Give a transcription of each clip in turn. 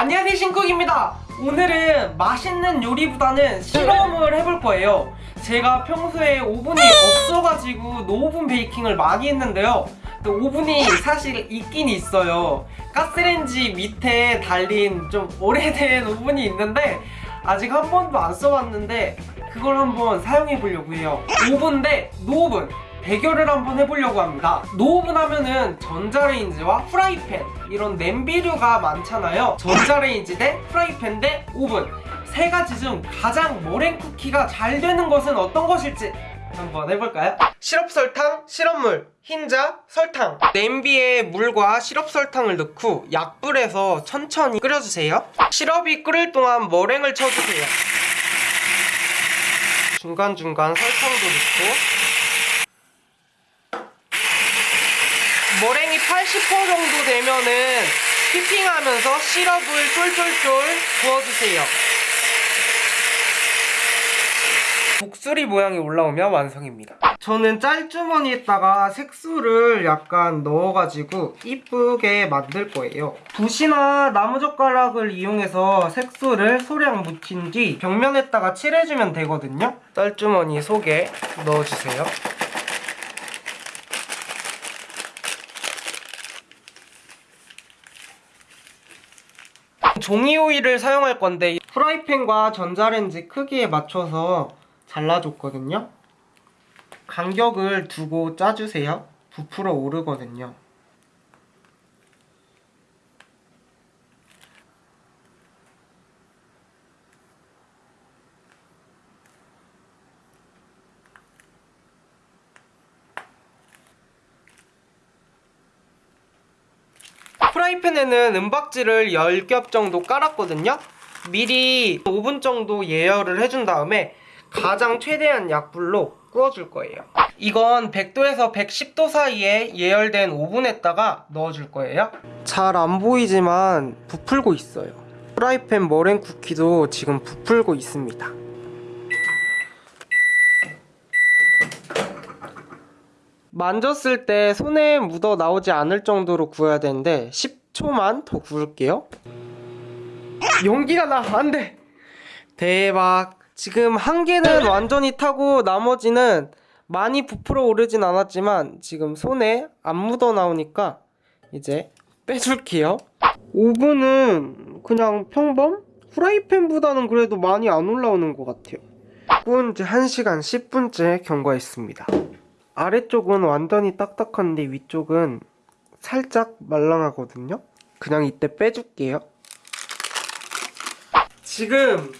안녕하세요 신쿡입니다. 오늘은 맛있는 요리보다는 실험을 해볼 거예요. 제가 평소에 오븐이 없어가지고 no oven baking을 많이 했는데요. 또 오븐이 사실 있긴 있어요. 가스레인지 밑에 달린 좀 오래된 오븐이 있는데 아직 한 번도 안 써봤는데 그걸 한번 사용해 보려고 해요. 오븐 대 no oven 대결을 한번 해보려고 합니다. no oven 하면은 전자레인지와 프라이팬 이런 냄비류가 많잖아요. 전자레인지 대 프라이팬 대 오븐. 세 가지 중 가장 머랭 쿠키가 잘 되는 것은 어떤 것일지 한번 해볼까요? 시럽 설탕, 시럽물, 흰자, 설탕. 냄비에 물과 시럽 설탕을 넣고 약불에서 천천히 끓여주세요. 시럽이 끓을 동안 머랭을 쳐주세요. 중간중간 설탕도 넣고 머랭이 80% 정도 되면은 휘핑하면서 시럽을 쫄쫄쫄 부어주세요. 목소리 모양이 올라오면 완성입니다. 저는 짤주머니에다가 색소를 약간 넣어가지고 이쁘게 만들 거예요. 붓이나 나무젓가락을 이용해서 색소를 소량 묻힌 뒤 벽면에다가 칠해주면 되거든요. 짤주머니 속에 넣어주세요. 종이 오일을 사용할 건데 프라이팬과 전자레인지 크기에 맞춰서 잘라줬거든요. 간격을 두고 짜주세요. 부풀어 오르거든요. 프라이팬에는 은박지를 10겹 정도 깔았거든요. 미리 5분 정도 예열을 해준 다음에 가장 최대한 약불로 구워줄 거예요. 이건 100도에서 110도 사이에 예열된 오븐에다가 넣어줄 거예요. 잘 안 보이지만 부풀고 있어요. 프라이팬 머랭 쿠키도 지금 부풀고 있습니다. 만졌을 때 손에 묻어 나오지 않을 정도로 구워야 되는데 10 초만 더 구울게요. 용기가 나 안돼. 대박. 지금 한 개는 완전히 타고 나머지는 많이 부풀어 오르진 않았지만 지금 손에 안 묻어 나오니까 이제 빼줄게요. 오븐은 그냥 평범? 프라이팬보다는 그래도 많이 안 올라오는 것 같아요. 구운 지 1시간 10분째 경과했습니다. 아래쪽은 완전히 딱딱한데 위쪽은 살짝 말랑하거든요? 그냥 이때 빼줄게요. 지금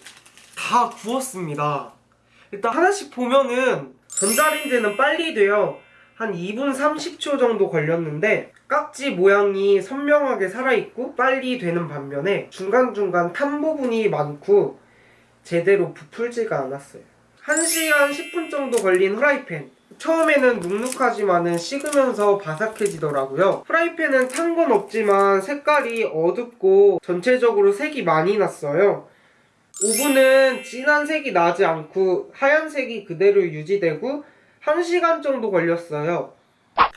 다 구웠습니다. 일단 하나씩 보면은 전자레인지는 빨리 돼요. 한 2분 30초 정도 걸렸는데 깍지 모양이 선명하게 살아있고 빨리 되는 반면에 중간중간 탄 부분이 많고 제대로 부풀지가 않았어요. 1시간 10분 정도 걸린 후라이팬 처음에는 눅눅하지만은 식으면서 바삭해지더라고요. 프라이팬은 탄 건 없지만 색깔이 어둡고 전체적으로 색이 많이 났어요. 오븐은 진한 색이 나지 않고 하얀색이 그대로 유지되고 1시간 정도 걸렸어요.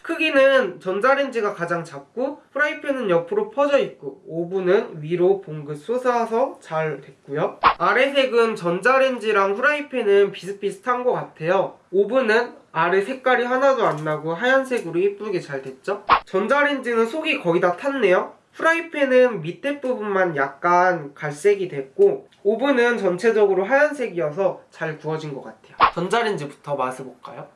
크기는 전자레인지가 가장 작고 프라이팬은 옆으로 퍼져 있고 오븐은 위로 봉긋 솟아서 잘 됐고요. 아래색은 전자레인지랑 프라이팬은 비슷비슷한 것 같아요. 오븐은 아래 색깔이 하나도 안 나고 하얀색으로 예쁘게 잘 됐죠? 전자레인지는 속이 거의 다 탔네요. 프라이팬은 밑에 부분만 약간 갈색이 됐고 오븐은 전체적으로 하얀색이어서 잘 구워진 것 같아요. 전자레인지부터 맛을 볼까요?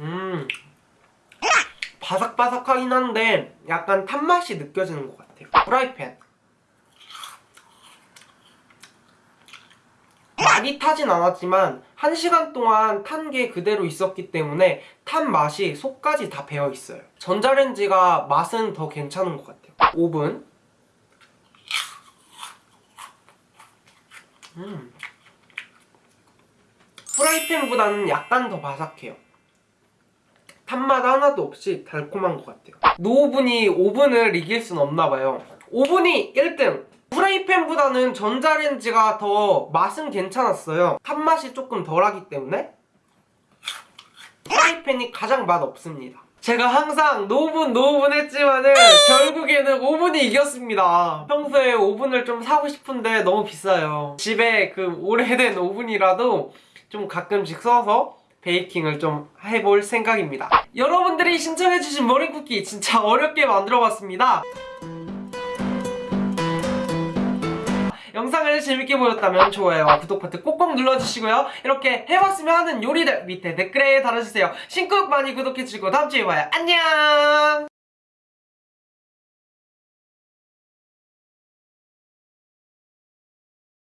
음 바삭바삭하긴 한데 약간 탄맛이 느껴지는 것 같아요 프라이팬 많이 타진 않았지만 1시간 동안 탄 게 그대로 있었기 때문에 탄 맛이 속까지 다 배어있어요. 전자레인지가 맛은 더 괜찮은 것 같아요. 오븐. 음. 프라이팬보다는 약간 더 바삭해요. 탄맛 하나도 없이 달콤한 것 같아요. 노오븐이 오븐을 이길 순 없나봐요. 오븐이 1등 프라이팬보다는 전자레인지가 더 맛은 괜찮았어요 탄맛이 조금 덜하기 때문에 프라이팬이 가장 맛없습니다 제가 항상 노분 노분 했지만은 결국에는 오븐이 이겼습니다. 평소에 오븐을 좀 사고 싶은데 너무 비싸요. 집에 그 오래된 오븐이라도 좀 가끔씩 써서 베이킹을 좀 해볼 생각입니다. 여러분들이 신청해주신 머랭쿠키 진짜 어렵게 만들어봤습니다. 영상을 재밌게 보셨다면 좋아요와 구독 버튼 꼭꼭 눌러주시고요. 이렇게 해봤으면 하는 요리들 밑에 댓글에 달아주세요. 신곡 많이 구독해주시고 다음주에 봐요. 안녕!